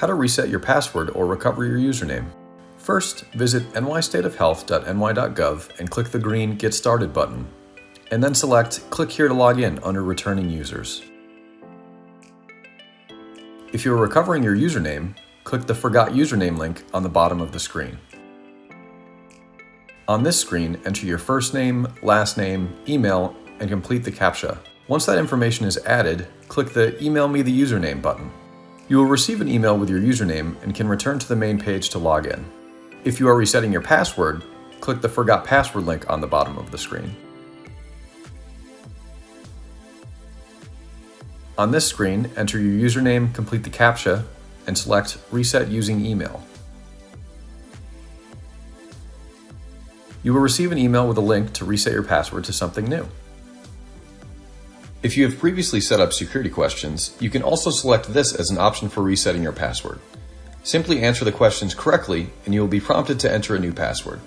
How to reset your password or recover your username. First, visit nystateofhealth.ny.gov and click the green Get Started button, and then select Click here to log in under Returning Users. If you are recovering your username, click the Forgot Username link on the bottom of the screen. On this screen, enter your first name, last name, email, and complete the CAPTCHA. Once that information is added, click the Email me the username button. You will receive an email with your username and can return to the main page to log in. If you are resetting your password, click the Forgot Password link on the bottom of the screen. On this screen, enter your username, complete the CAPTCHA, and select Reset using email. You will receive an email with a link to reset your password to something new. If you have previously set up security questions, you can also select this as an option for resetting your password. Simply answer the questions correctly and you will be prompted to enter a new password.